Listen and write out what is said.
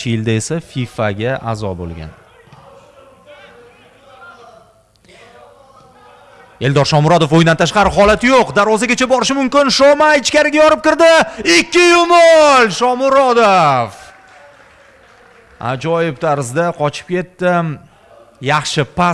Childa esa FIFAga a'zo bo'lgan. Eldor Shomurodov o'yindan tashqari holati yo'q. Darvozagacha borishi mumkin. Shoma ichkariga yorib kirdi. 2 yo'nal Shomurodov. Ajoyib tarzda qochib ketdi. Yaxshi pas